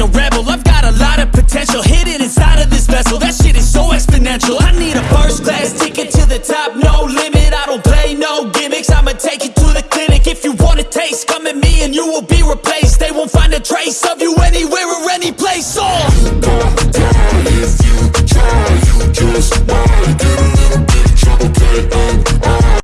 a rebel. I've got a lot of potential hidden inside of this vessel. That shit is so exponential. I need a first class ticket to the top, no limit. I don't play no gimmicks, I'ma take you to the clinic. If you want a taste, come at me and you will be replaced. They won't find a trace of you anywhere or any place. Oh.